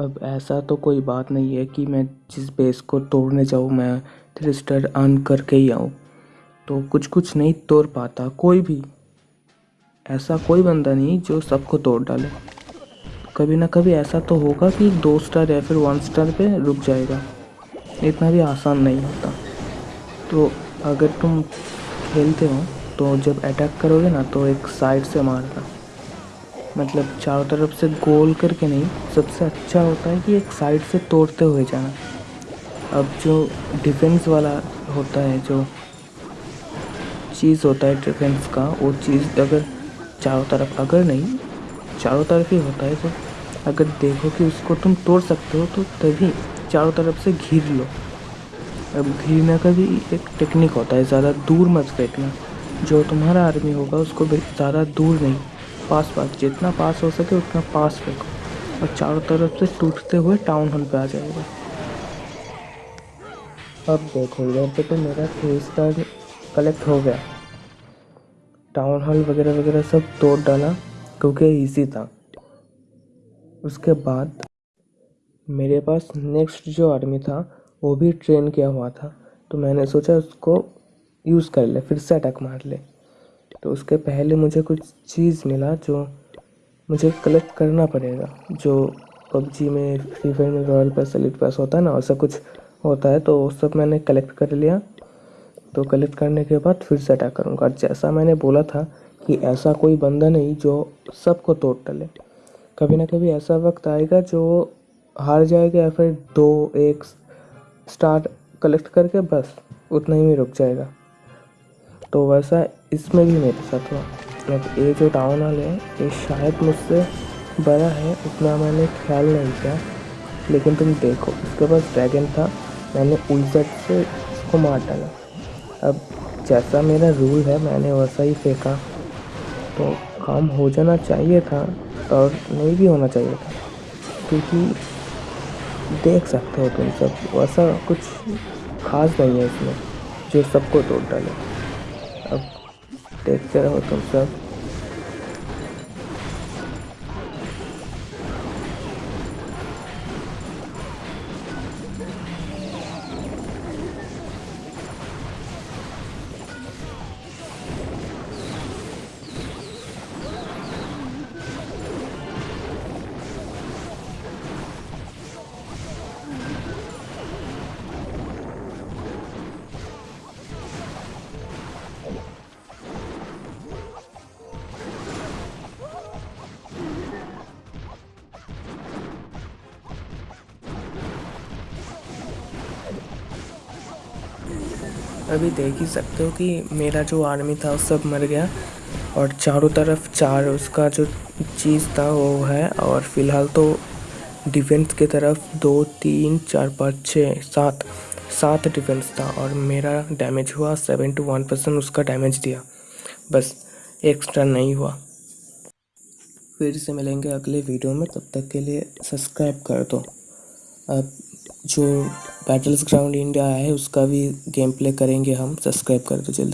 अब ऐसा तो कोई बात नहीं है कि मैं जिस बेस को तोड़ने जाऊँ, मैं थ्री स्टार अर्न करके ही आऊँ। तो कुछ कुछ नहीं तोड़ पाता, कोई भी। ऐसा कोई बंदा नहीं जो सबको तोड़ डाले। कभी ना कभी ऐसा तो होगा कि दो स्टार या फिर वन स्टार पे रुक जाएगा। इतना भी आसान नहीं होता। तो अगर तुम खेलते हो तो जब अटैक करोगे ना तो एक साइड से मारना। मतलब चारों तरफ़ से गोल करके नहीं, सबसे अच्छा होता है कि एक साइड से तोड़ते हुए जाना। अब जो डिफेंस वाला होता है, जो चीज़ होता है डिफेंस का, वो चीज़ अगर चारों तरफ़, अगर नहीं, चारों तरफ़ ही होता है तो अगर देखो कि उसको तुम तोड़ सकते हो तो तभी चारों तरफ़ से घिर लो। अब घिरने का भी एक टेक्निक होता है, ज़्यादा दूर मत फेंकना। जो तुम्हारा आर्मी होगा, उसको ज़्यादा दूर नहीं पास पास, जितना पास हो सके उतना पास फेंको और चारों तरफ़ से टूटते हुए टाउन हॉल पे आ जाएगा अब देखो, इधर पे तो मेरा थ्री स्टार कलेक्ट हो गया। टाउन हॉल वगैरह वगैरह सब तोड़ डाला, क्योंकि इजी था। उसके बाद मेरे पास नेक्स्ट जो आर्मी था, वो भी ट्रेन किया हुआ था। तो मैंने सोचा उसको यूज़ कर ले, फिर से अटैक मार ले। तो उसके पहले मुझे कुछ चीज़ मिला जो मुझे कलेक्ट करना पड़ेगा, जो पबजी में, फ्री फायर में रॉयल पास, एलिट पास होता है ना, ऐसा कुछ होता है तो वो सब मैंने कलेक्ट कर लिया। तो कलेक्ट करने के बाद फिर से अटैक करूँगा। जैसा मैंने बोला था कि ऐसा कोई बंदा नहीं जो सबको तोड़ डाले। कभी ना कभी ऐसा वक्त आएगा जो हार जाएगा या फिर दो, एक स्टार्ट कलेक्ट करके बस उतना ही में रुक जाएगा। तो वैसा इसमें भी मेरे साथ हुआ। अब ये जो टाउन हॉल है, ये शायद मुझसे बड़ा है, उतना मैंने ख्याल नहीं किया। लेकिन तुम देखो उसके पास ड्रैगन था, मैंने उल्जट से उसको मार डाला। अब जैसा मेरा रूल है, मैंने वैसा ही फेंका। तो काम हो जाना चाहिए था, और नहीं भी होना चाहिए था। क्योंकि देख सकते हो तुम सब, वैसा कुछ खास नहीं है इसमें, जो सबको तोड़ डाले। अब देखते हो तुम सब। अभी देख ही सकते हो कि मेरा जो आर्मी था सब मर गया। और चारों तरफ़ चार, उसका जो चीज़ था, वो है। और फ़िलहाल तो डिफेंस की तरफ़ दो, तीन, चार, पाँच छः सात सात डिफेंस था। और मेरा डैमेज हुआ सेवन टू वन परसेंट उसका डैमेज दिया। बस एक्स्ट्रा नहीं हुआ। फिर से मिलेंगे अगले वीडियो में। तब तक के लिए सब्सक्राइब कर दो। जो बैटल्स ग्राउंड इंडिया है, उसका भी गेम प्ले करेंगे हम। सब्सक्राइब कर दो जल्दी